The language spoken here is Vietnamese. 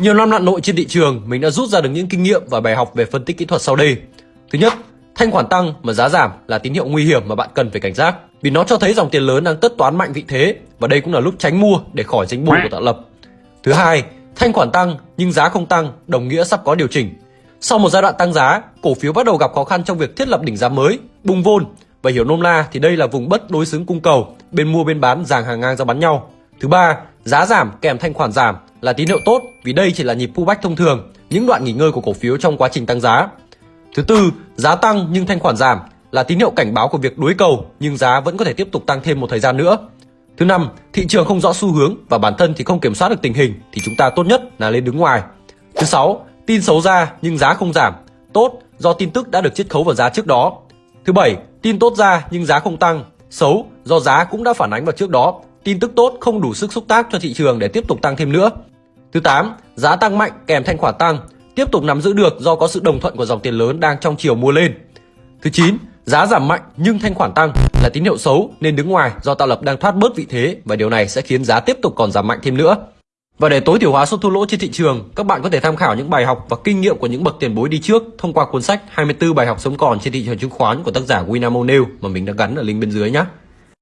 Nhiều năm lặn nội trên thị trường, mình đã rút ra được những kinh nghiệm và bài học về phân tích kỹ thuật sau đây. Thứ nhất, thanh khoản tăng mà giá giảm là tín hiệu nguy hiểm mà bạn cần phải cảnh giác vì nó cho thấy dòng tiền lớn đang tất toán mạnh vị thế và đây cũng là lúc tránh mua để khỏi danh bùi của tạo lập. Thứ hai, thanh khoản tăng nhưng giá không tăng đồng nghĩa sắp có điều chỉnh. Sau một giai đoạn tăng giá, cổ phiếu bắt đầu gặp khó khăn trong việc thiết lập đỉnh giá mới, bung vôn và hiểu nôm na thì đây là vùng bất đối xứng cung cầu, bên mua bên bán dàng hàng ngang ra bắn nhau. Thứ ba, giá giảm kèm thanh khoản giảm là tín hiệu tốt vì đây chỉ là nhịp pullback thông thường, những đoạn nghỉ ngơi của cổ phiếu trong quá trình tăng giá. Thứ tư, giá tăng nhưng thanh khoản giảm là tín hiệu cảnh báo của việc đối cầu nhưng giá vẫn có thể tiếp tục tăng thêm một thời gian nữa. Thứ năm, thị trường không rõ xu hướng và bản thân thì không kiểm soát được tình hình thì chúng ta tốt nhất là lên đứng ngoài. Thứ sáu, tin xấu ra nhưng giá không giảm, tốt do tin tức đã được chiết khấu vào giá trước đó. Thứ bảy, tin tốt ra nhưng giá không tăng, xấu do giá cũng đã phản ánh vào trước đó, tin tức tốt không đủ sức xúc tác cho thị trường để tiếp tục tăng thêm nữa. Thứ 8, giá tăng mạnh kèm thanh khoản tăng, tiếp tục nắm giữ được do có sự đồng thuận của dòng tiền lớn đang trong chiều mua lên. Thứ 9, giá giảm mạnh nhưng thanh khoản tăng là tín hiệu xấu nên đứng ngoài do tạo lập đang thoát bớt vị thế và điều này sẽ khiến giá tiếp tục còn giảm mạnh thêm nữa. Và để tối thiểu hóa số thua lỗ trên thị trường, các bạn có thể tham khảo những bài học và kinh nghiệm của những bậc tiền bối đi trước thông qua cuốn sách 24 bài học sống còn trên thị trường chứng khoán của tác giả William O'Neill mà mình đã gắn ở link bên dưới nhé.